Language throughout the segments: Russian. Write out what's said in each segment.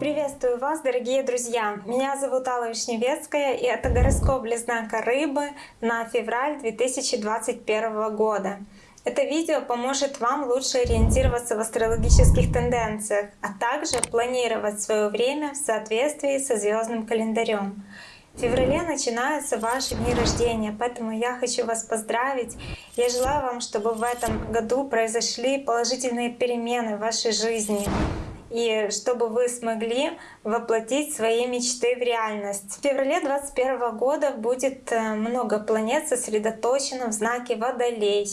Приветствую вас, дорогие друзья! Меня зовут Алла Вишневецкая, и это гороскоп для знака Рыбы на февраль 2021 года. Это видео поможет вам лучше ориентироваться в астрологических тенденциях, а также планировать свое время в соответствии со звездным календарем. Феврале начинаются ваши дни рождения, поэтому я хочу вас поздравить. Я желаю вам, чтобы в этом году произошли положительные перемены в вашей жизни и чтобы вы смогли воплотить свои мечты в реальность. В феврале 2021 года будет э, много планет сосредоточено в знаке Водолей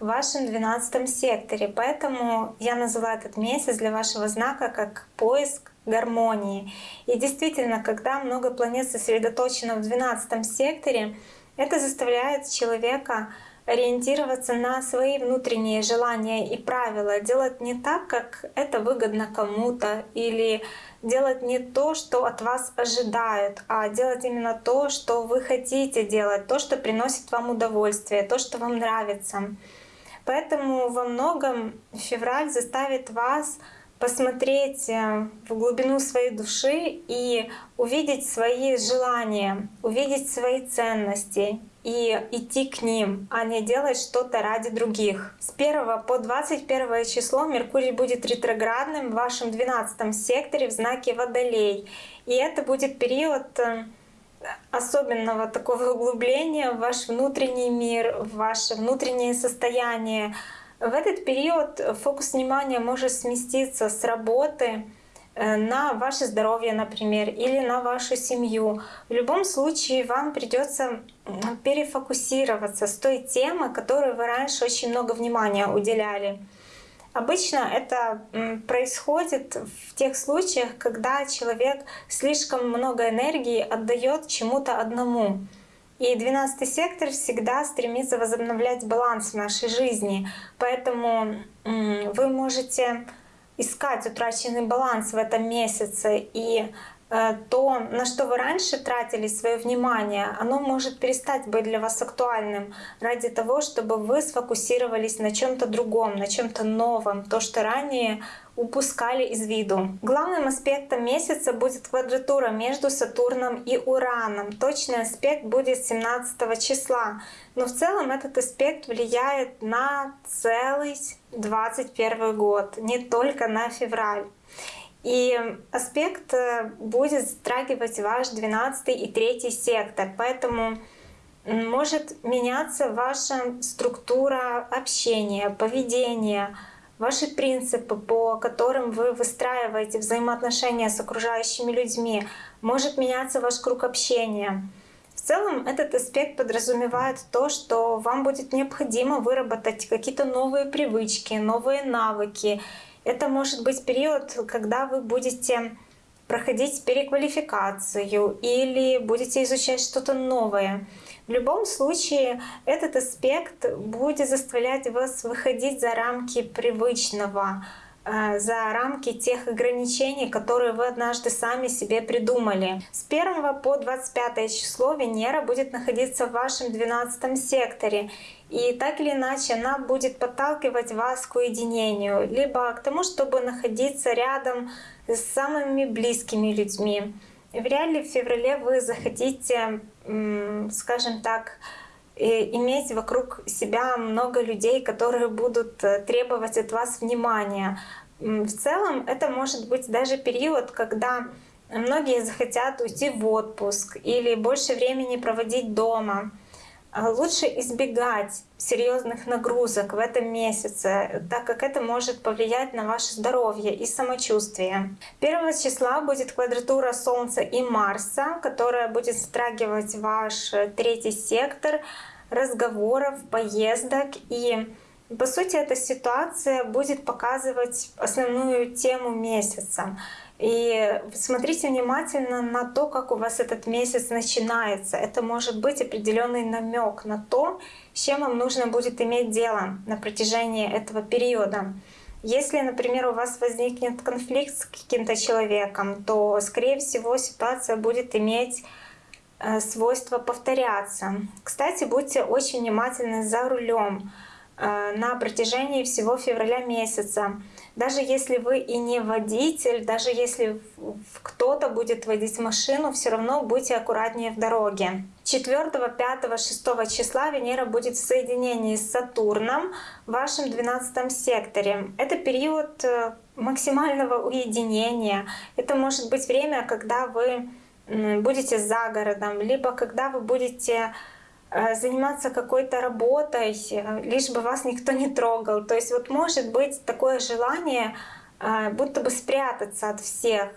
в вашем 12 секторе. Поэтому я называю этот месяц для вашего знака как поиск гармонии. И действительно, когда много планет сосредоточено в 12 секторе, это заставляет человека ориентироваться на свои внутренние желания и правила, делать не так, как это выгодно кому-то, или делать не то, что от вас ожидают, а делать именно то, что вы хотите делать, то, что приносит вам удовольствие, то, что вам нравится. Поэтому во многом февраль заставит вас посмотреть э, в глубину своей души и увидеть свои желания, увидеть свои ценности и идти к ним, а не делать что-то ради других. С 1 по 21 число Меркурий будет ретроградным в вашем 12 секторе в знаке Водолей. И это будет период э, особенного такого углубления в ваш внутренний мир, в ваше внутреннее состояние, в этот период фокус внимания может сместиться с работы на ваше здоровье, например, или на вашу семью. В любом случае вам придется перефокусироваться с той темы, которой вы раньше очень много внимания уделяли. Обычно это происходит в тех случаях, когда человек слишком много энергии отдает чему-то одному. И 12 сектор всегда стремится возобновлять баланс в нашей жизни. Поэтому вы можете искать утраченный баланс в этом месяце. И то, на что вы раньше тратили свое внимание, оно может перестать быть для вас актуальным ради того, чтобы вы сфокусировались на чем то другом, на чем то новом, то, что ранее упускали из виду. Главным аспектом месяца будет квадратура между Сатурном и Ураном. Точный аспект будет 17 числа. Но в целом этот аспект влияет на целый 21 год, не только на февраль. И аспект э, будет затрагивать ваш 12 и 3 сектор. Поэтому может меняться ваша структура общения, поведения, ваши принципы, по которым вы выстраиваете взаимоотношения с окружающими людьми, может меняться ваш круг общения. В целом этот аспект подразумевает то, что вам будет необходимо выработать какие-то новые привычки, новые навыки. Это может быть период, когда вы будете проходить переквалификацию или будете изучать что-то новое. В любом случае этот аспект будет заставлять вас выходить за рамки привычного, э, за рамки тех ограничений, которые вы однажды сами себе придумали. С 1 по 25 число Венера будет находиться в вашем 12 секторе. И так или иначе она будет подталкивать вас к уединению, либо к тому, чтобы находиться рядом с самыми близкими людьми. Вряд ли в феврале вы захотите скажем так, иметь вокруг себя много людей, которые будут э, требовать от вас внимания. В целом это может быть даже период, когда многие захотят уйти в отпуск или больше времени проводить дома. А лучше избегать серьезных нагрузок в этом месяце, так как это может повлиять на ваше здоровье и самочувствие. 1 числа будет квадратура Солнца и Марса, которая будет затрагивать ваш третий сектор разговоров, поездок и по сути, эта ситуация будет показывать основную тему месяца. И смотрите внимательно на то, как у вас этот месяц начинается. Это может быть определенный намек на то, с чем вам нужно будет иметь дело на протяжении этого периода. Если, например, у вас возникнет конфликт с каким-то человеком, то, скорее всего, ситуация будет иметь э, свойство повторяться. Кстати, будьте очень внимательны за рулем. Э, на протяжении всего февраля месяца. Даже если вы и не водитель, даже если кто-то будет водить машину, все равно будьте аккуратнее в дороге. 4, 5, 6 числа Венера будет в соединении с Сатурном в вашем 12 секторе. Это период э, максимального уединения. Это может быть время, когда вы будете за городом, либо когда вы будете заниматься какой-то работой, э, лишь бы вас никто не трогал. То есть вот может быть такое желание э, будто бы спрятаться от всех.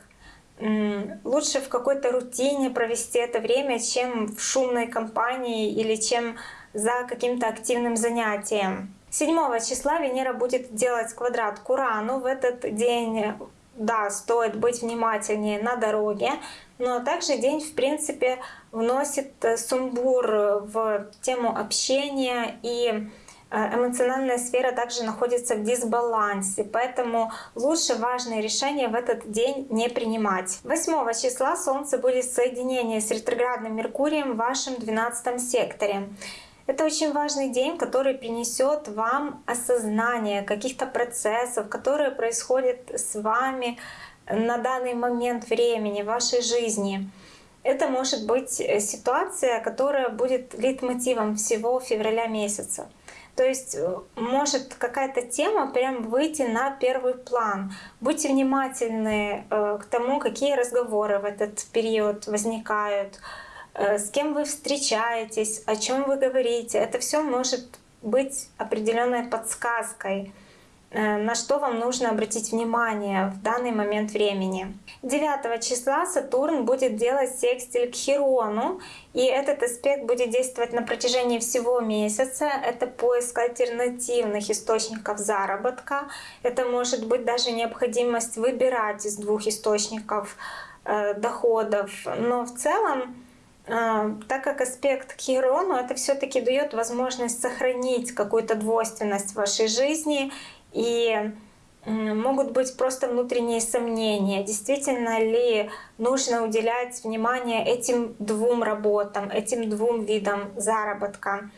Лучше в какой-то рутине провести это время, чем в шумной компании или чем за каким-то активным занятием. 7 числа Венера будет делать квадрат к Урану. В этот день да, стоит быть внимательнее на дороге, но также день, в принципе, вносит э, сумбур в тему общения и э, эмоциональная сфера также находится в дисбалансе, поэтому лучше важные решения в этот день не принимать. 8 числа Солнце будет в соединении с ретроградным Меркурием в вашем 12 секторе. Это очень важный день, который принесет вам осознание каких-то процессов, которые происходят с вами на данный момент времени в вашей жизни. Это может быть ситуация, которая будет лейтмотивом всего февраля месяца. То есть э, может какая-то тема прям выйти на первый план. Будьте внимательны э, к тому, какие разговоры в этот период возникают, Э, с кем вы встречаетесь, о чем вы говорите. Это все может быть определенной подсказкой, э, на что вам нужно обратить внимание в данный момент времени. 9 числа Сатурн будет делать секстиль к Хирону, и этот аспект будет действовать на протяжении всего месяца. Это поиск альтернативных источников заработка. Это может быть даже необходимость выбирать из двух источников э, доходов. Но в целом так как аспект Хирону это все-таки дает возможность сохранить какую-то двойственность в вашей жизни и могут быть просто внутренние сомнения, действительно ли нужно уделять внимание этим двум работам, этим двум видам заработка.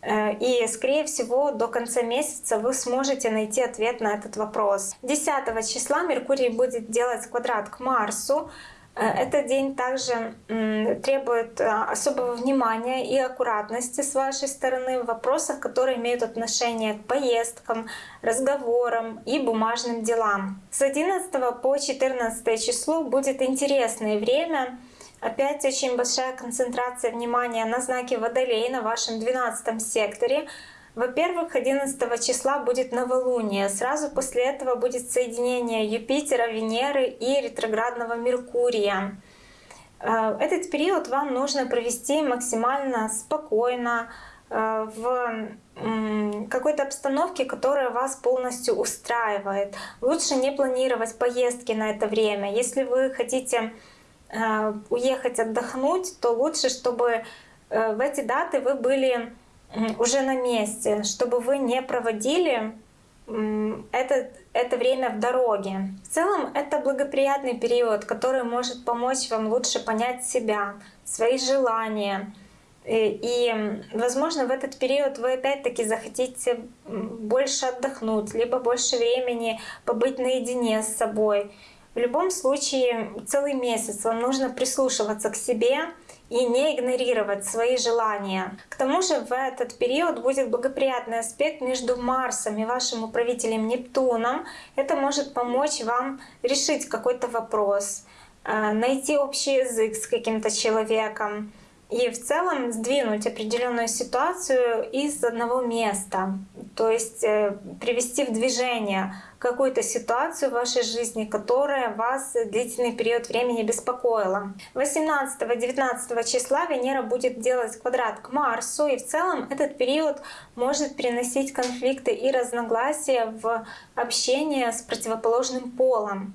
Э, и, скорее всего, до конца месяца вы сможете найти ответ на этот вопрос. 10 числа Меркурий будет делать квадрат к Марсу, этот день также требует э, особого внимания и аккуратности с вашей стороны в вопросах, которые имеют отношение к поездкам, разговорам и бумажным делам. С 11 по 14 число будет интересное время. Опять очень большая концентрация внимания на знаке Водолей на вашем 12 секторе. Во-первых, 11 числа будет новолуние. Сразу после этого будет соединение Юпитера, Венеры и ретроградного Меркурия. Э, этот период вам нужно провести максимально спокойно, э, в какой-то обстановке, которая вас полностью устраивает. Лучше не планировать поездки на это время. Если вы хотите э, уехать отдохнуть, то лучше, чтобы в эти даты вы были уже на месте, чтобы вы не проводили это, это время в дороге. В целом это благоприятный период, который может помочь вам лучше понять себя, свои желания. И, и возможно в этот период вы опять-таки захотите больше отдохнуть, либо больше времени побыть наедине с собой. В любом случае целый месяц вам нужно прислушиваться к себе, и не игнорировать свои желания. К тому же в этот период будет благоприятный аспект между Марсом и вашим управителем Нептуном. Это может помочь вам решить какой-то вопрос, э, найти общий язык с каким-то человеком и в целом сдвинуть определенную ситуацию из одного места, то есть э, привести в движение какую-то ситуацию в вашей жизни, которая вас длительный период времени беспокоила. 18-19 числа Венера будет делать квадрат к Марсу, и в целом этот период может приносить конфликты и разногласия в общение с противоположным полом.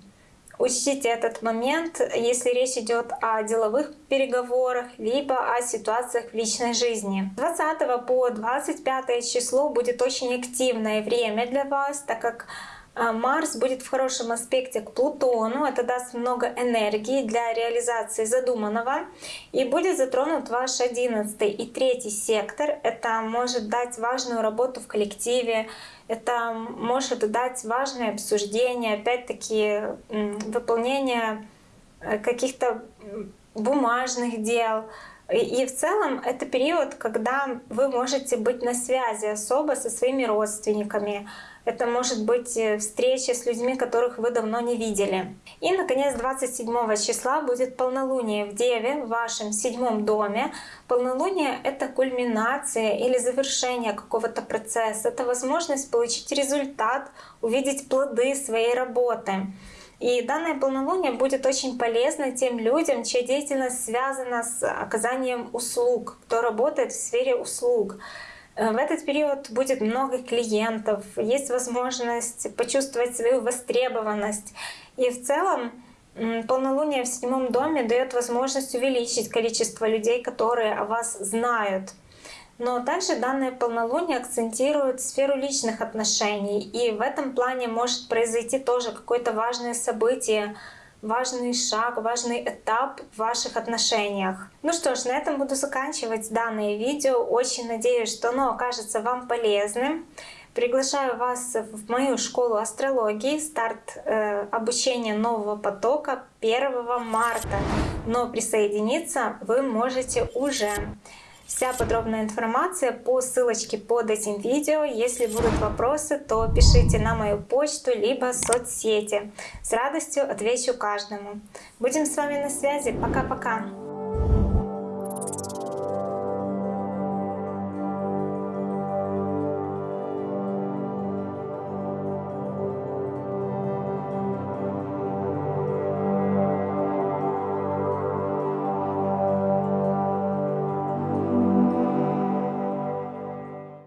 Учтите этот момент, если речь идет о деловых переговорах, либо о ситуациях в личной жизни. 20 по 25 число будет очень активное время для вас, так как Марс будет в хорошем аспекте к Плутону, это даст много энергии для реализации задуманного, и будет затронут ваш 11 и 3 сектор. Это может дать важную работу в коллективе, это может дать важное обсуждение, опять-таки выполнение э, каких-то бумажных дел. И в целом это период, когда вы можете быть на связи особо со своими родственниками, это может быть э, встреча с людьми, которых вы давно не видели. И, наконец, 27 числа будет полнолуние в Деве, в вашем седьмом доме. Полнолуние — это кульминация или завершение какого-то процесса. Это возможность получить результат, увидеть плоды своей работы. И данное полнолуние будет очень полезно тем людям, чья деятельность связана с оказанием услуг, кто работает в сфере услуг. Э, в этот период будет много клиентов, есть возможность почувствовать свою востребованность. И в целом полнолуние в седьмом доме дает возможность увеличить количество людей, которые о вас знают. Но также данное полнолуние акцентирует сферу личных отношений, и в этом плане может произойти тоже какое-то важное событие, важный шаг, важный этап в ваших отношениях. Ну что ж, на этом буду заканчивать данное видео. Очень надеюсь, что оно окажется вам полезным. Приглашаю вас в мою школу астрологии. Старт э, обучения нового потока 1 марта. Но присоединиться вы можете уже. Вся подробная информация по ссылочке под этим видео. Если будут вопросы, то пишите на мою почту, либо соцсети. С радостью отвечу каждому. Будем с вами на связи. Пока-пока!